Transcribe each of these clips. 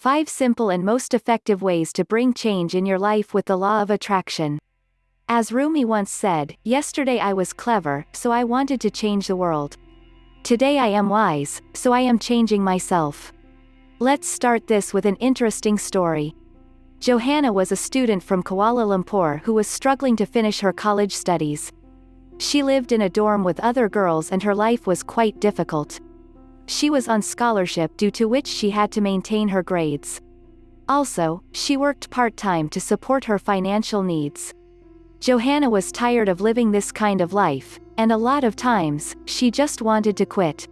5 Simple and Most Effective Ways to Bring Change in Your Life with the Law of Attraction. As Rumi once said, Yesterday I was clever, so I wanted to change the world. Today I am wise, so I am changing myself. Let's start this with an interesting story. Johanna was a student from Kuala Lumpur who was struggling to finish her college studies. She lived in a dorm with other girls and her life was quite difficult. She was on scholarship due to which she had to maintain her grades. Also, she worked part-time to support her financial needs. Johanna was tired of living this kind of life, and a lot of times, she just wanted to quit.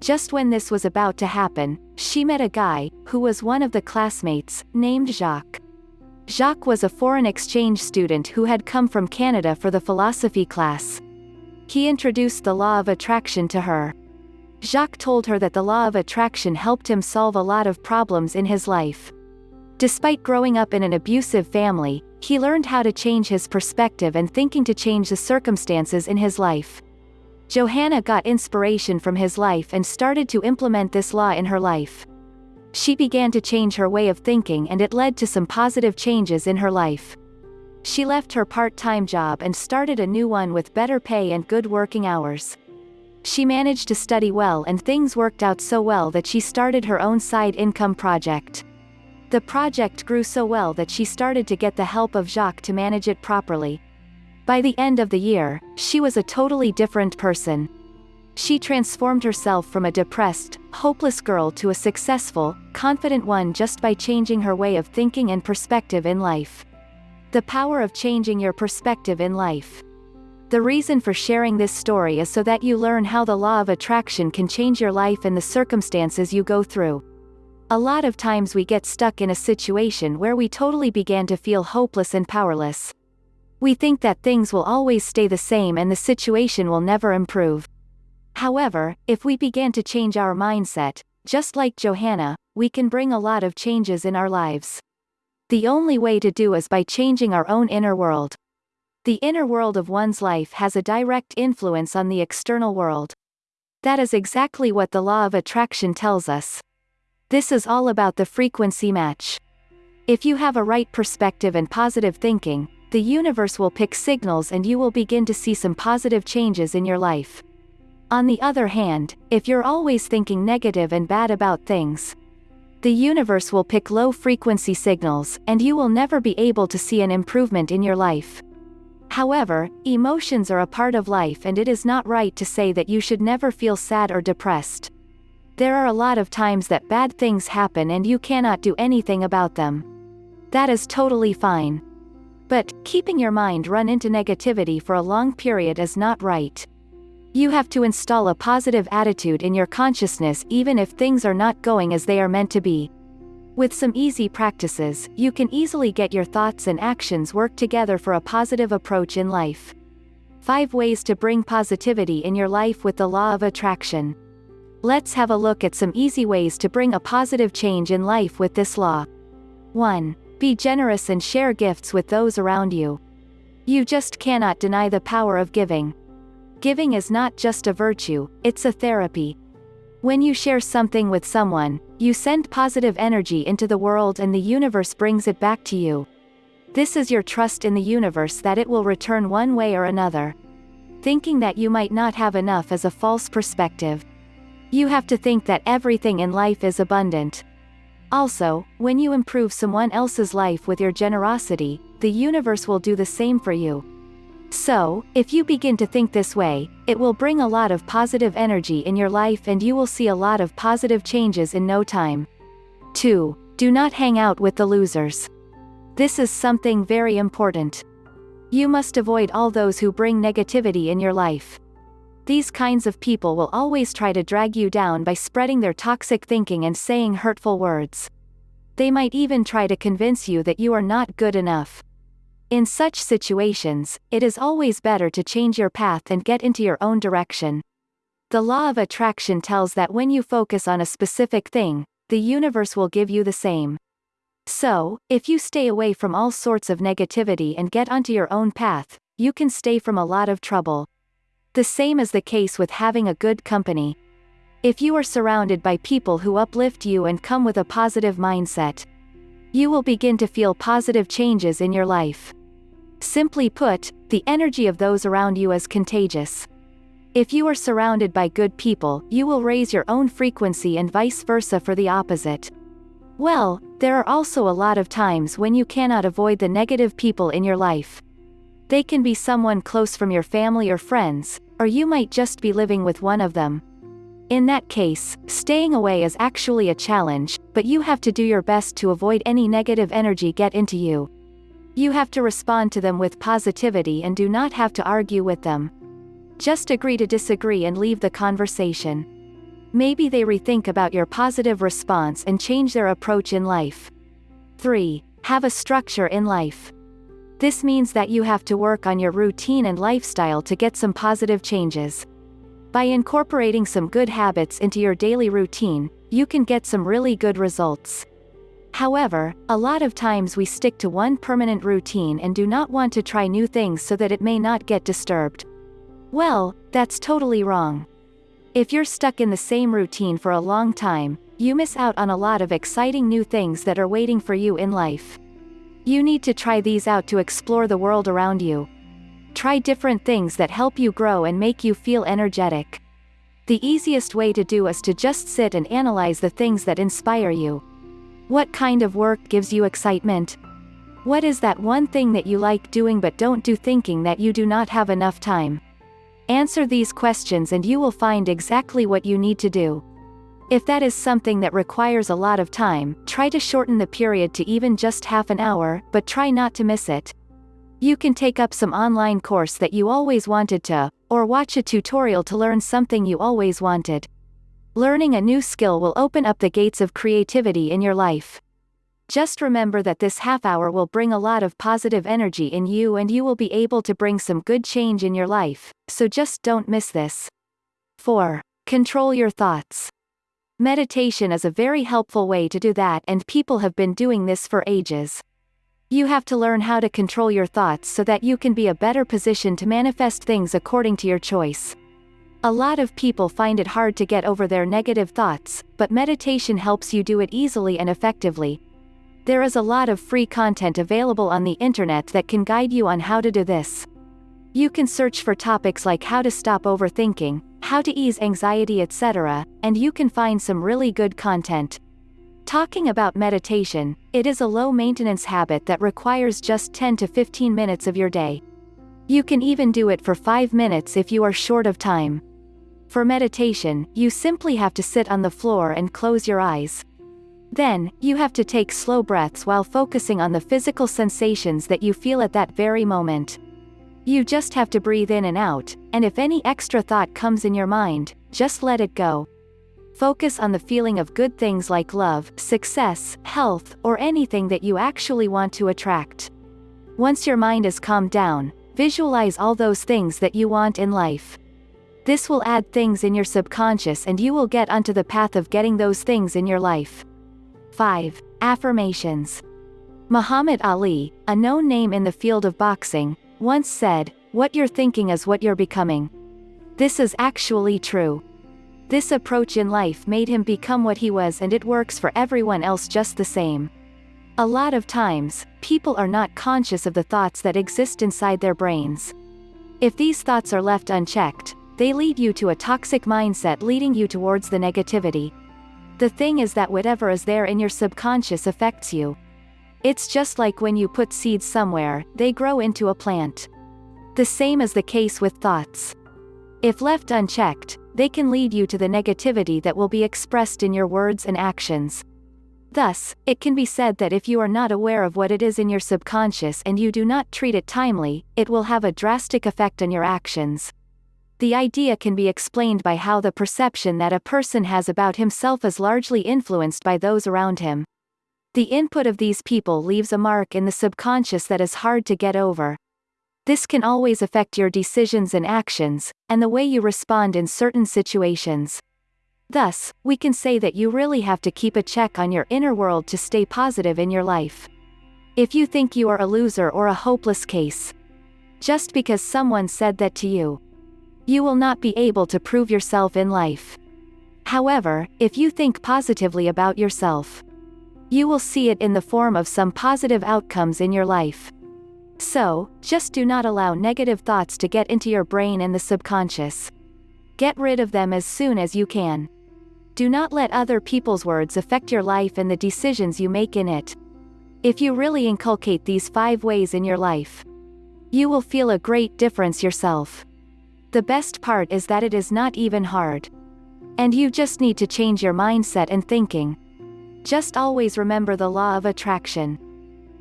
Just when this was about to happen, she met a guy, who was one of the classmates, named Jacques. Jacques was a foreign exchange student who had come from Canada for the philosophy class. He introduced the law of attraction to her. Jacques told her that the law of attraction helped him solve a lot of problems in his life. Despite growing up in an abusive family, he learned how to change his perspective and thinking to change the circumstances in his life. Johanna got inspiration from his life and started to implement this law in her life. She began to change her way of thinking and it led to some positive changes in her life. She left her part-time job and started a new one with better pay and good working hours. She managed to study well and things worked out so well that she started her own side income project. The project grew so well that she started to get the help of Jacques to manage it properly. By the end of the year, she was a totally different person. She transformed herself from a depressed, hopeless girl to a successful, confident one just by changing her way of thinking and perspective in life. The power of changing your perspective in life. The reason for sharing this story is so that you learn how the law of attraction can change your life and the circumstances you go through. A lot of times we get stuck in a situation where we totally began to feel hopeless and powerless. We think that things will always stay the same and the situation will never improve. However, if we begin to change our mindset, just like Johanna, we can bring a lot of changes in our lives. The only way to do is by changing our own inner world. The inner world of one's life has a direct influence on the external world. That is exactly what the law of attraction tells us. This is all about the frequency match. If you have a right perspective and positive thinking, the universe will pick signals and you will begin to see some positive changes in your life. On the other hand, if you're always thinking negative and bad about things, the universe will pick low frequency signals, and you will never be able to see an improvement in your life. However, emotions are a part of life and it is not right to say that you should never feel sad or depressed. There are a lot of times that bad things happen and you cannot do anything about them. That is totally fine. But, keeping your mind run into negativity for a long period is not right. You have to install a positive attitude in your consciousness even if things are not going as they are meant to be. With some easy practices, you can easily get your thoughts and actions work together for a positive approach in life. 5 Ways to Bring Positivity in Your Life with the Law of Attraction. Let's have a look at some easy ways to bring a positive change in life with this law. 1. Be generous and share gifts with those around you. You just cannot deny the power of giving. Giving is not just a virtue, it's a therapy. When you share something with someone, you send positive energy into the world and the universe brings it back to you. This is your trust in the universe that it will return one way or another. Thinking that you might not have enough is a false perspective. You have to think that everything in life is abundant. Also, when you improve someone else's life with your generosity, the universe will do the same for you. So, if you begin to think this way, it will bring a lot of positive energy in your life and you will see a lot of positive changes in no time. 2. Do not hang out with the losers. This is something very important. You must avoid all those who bring negativity in your life. These kinds of people will always try to drag you down by spreading their toxic thinking and saying hurtful words. They might even try to convince you that you are not good enough. In such situations, it is always better to change your path and get into your own direction. The law of attraction tells that when you focus on a specific thing, the universe will give you the same. So, if you stay away from all sorts of negativity and get onto your own path, you can stay from a lot of trouble. The same is the case with having a good company. If you are surrounded by people who uplift you and come with a positive mindset, you will begin to feel positive changes in your life. Simply put, the energy of those around you is contagious. If you are surrounded by good people, you will raise your own frequency and vice versa for the opposite. Well, there are also a lot of times when you cannot avoid the negative people in your life. They can be someone close from your family or friends, or you might just be living with one of them. In that case, staying away is actually a challenge, but you have to do your best to avoid any negative energy get into you. You have to respond to them with positivity and do not have to argue with them. Just agree to disagree and leave the conversation. Maybe they rethink about your positive response and change their approach in life. 3. Have a structure in life. This means that you have to work on your routine and lifestyle to get some positive changes. By incorporating some good habits into your daily routine, you can get some really good results. However, a lot of times we stick to one permanent routine and do not want to try new things so that it may not get disturbed. Well, that's totally wrong. If you're stuck in the same routine for a long time, you miss out on a lot of exciting new things that are waiting for you in life. You need to try these out to explore the world around you. Try different things that help you grow and make you feel energetic. The easiest way to do is to just sit and analyze the things that inspire you. What kind of work gives you excitement? What is that one thing that you like doing but don't do thinking that you do not have enough time? Answer these questions and you will find exactly what you need to do. If that is something that requires a lot of time, try to shorten the period to even just half an hour, but try not to miss it. You can take up some online course that you always wanted to, or watch a tutorial to learn something you always wanted. Learning a new skill will open up the gates of creativity in your life. Just remember that this half hour will bring a lot of positive energy in you and you will be able to bring some good change in your life, so just don't miss this. 4. Control your thoughts. Meditation is a very helpful way to do that and people have been doing this for ages. You have to learn how to control your thoughts so that you can be a better position to manifest things according to your choice. A lot of people find it hard to get over their negative thoughts, but meditation helps you do it easily and effectively. There is a lot of free content available on the internet that can guide you on how to do this. You can search for topics like how to stop overthinking, how to ease anxiety etc., and you can find some really good content. Talking about meditation, it is a low maintenance habit that requires just 10 to 15 minutes of your day. You can even do it for 5 minutes if you are short of time. For meditation, you simply have to sit on the floor and close your eyes. Then, you have to take slow breaths while focusing on the physical sensations that you feel at that very moment. You just have to breathe in and out, and if any extra thought comes in your mind, just let it go. Focus on the feeling of good things like love, success, health, or anything that you actually want to attract. Once your mind is calmed down, visualize all those things that you want in life. This will add things in your subconscious and you will get onto the path of getting those things in your life. 5. Affirmations. Muhammad Ali, a known name in the field of boxing, once said, What you're thinking is what you're becoming. This is actually true. This approach in life made him become what he was and it works for everyone else just the same. A lot of times, people are not conscious of the thoughts that exist inside their brains. If these thoughts are left unchecked, they lead you to a toxic mindset leading you towards the negativity. The thing is that whatever is there in your subconscious affects you. It's just like when you put seeds somewhere, they grow into a plant. The same is the case with thoughts. If left unchecked, they can lead you to the negativity that will be expressed in your words and actions. Thus, it can be said that if you are not aware of what it is in your subconscious and you do not treat it timely, it will have a drastic effect on your actions. The idea can be explained by how the perception that a person has about himself is largely influenced by those around him. The input of these people leaves a mark in the subconscious that is hard to get over. This can always affect your decisions and actions, and the way you respond in certain situations. Thus, we can say that you really have to keep a check on your inner world to stay positive in your life. If you think you are a loser or a hopeless case, just because someone said that to you, you will not be able to prove yourself in life. However, if you think positively about yourself, you will see it in the form of some positive outcomes in your life. So, just do not allow negative thoughts to get into your brain and the subconscious. Get rid of them as soon as you can. Do not let other people's words affect your life and the decisions you make in it. If you really inculcate these five ways in your life, you will feel a great difference yourself. The best part is that it is not even hard. And you just need to change your mindset and thinking. Just always remember the law of attraction.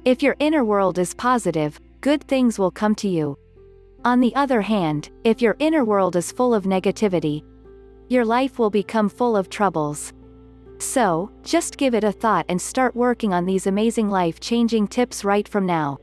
If your inner world is positive, good things will come to you. On the other hand, if your inner world is full of negativity, your life will become full of troubles. So, just give it a thought and start working on these amazing life changing tips right from now.